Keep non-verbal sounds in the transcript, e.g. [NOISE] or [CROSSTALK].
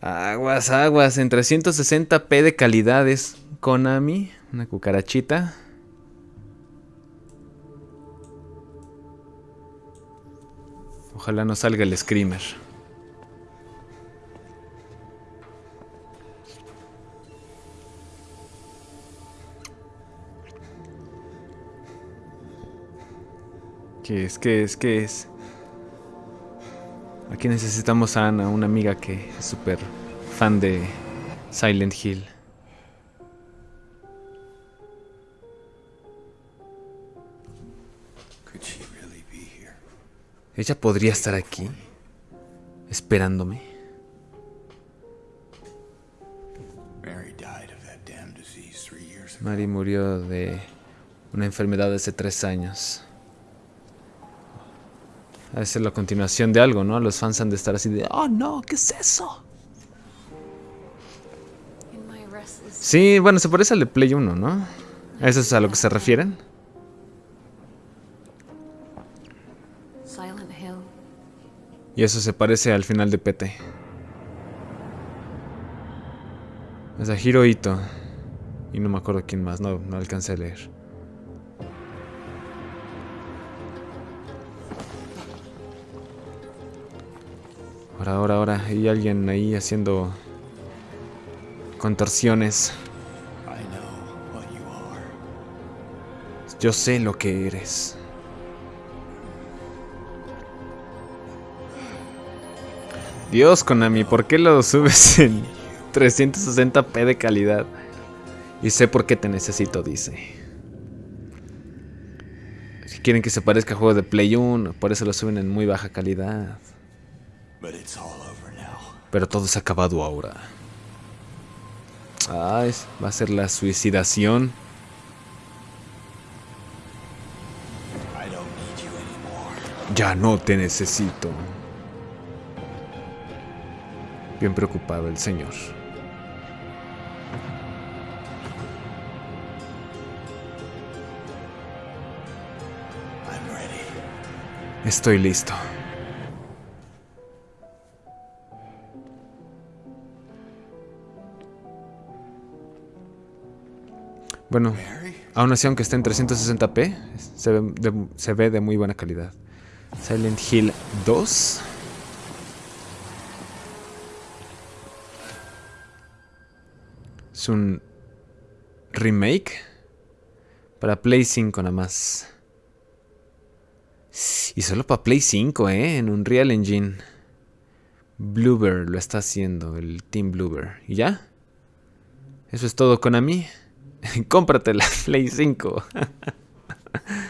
Aguas, aguas, en 360p de calidades. Konami, una cucarachita. Ojalá no salga el screamer. ¿Qué es? ¿Qué es? ¿Qué es? Aquí necesitamos a Ana, una amiga que es súper fan de Silent Hill. Ella podría estar aquí, esperándome. Mary murió de una enfermedad hace tres años. A ser la continuación de algo, ¿no? Los fans han de estar así de, oh no, ¿qué es eso? Sí, bueno, se parece al de Play 1, ¿no? ¿Eso es a lo que se refieren? Y eso se parece al final de PT. Es a Hirohito. Y no me acuerdo quién más, no, no alcancé a leer. Ahora, ahora, ahora. Hay alguien ahí haciendo contorsiones. Yo sé lo que eres. Dios, Konami, ¿por qué lo subes en 360p de calidad? Y sé por qué te necesito, dice. Si quieren que se parezca a juegos de Play 1, por eso lo suben en muy baja calidad. Pero todo se ha acabado ahora. Ah, va a ser la suicidación. Ya no te necesito. Bien preocupado el señor. Estoy listo. Bueno, aún así, aunque esté en 360p, se ve, de, muy buena calidad. Silent Hill 2. Es un remake para Play 5 nada más. Y solo para Play 5, ¿eh? En un Real Engine. Bluebird lo está haciendo, el Team Bluebird. ¿Y ya? Eso es todo, Konami. [LAUGHS] Cómprate la Play 5. [LAUGHS]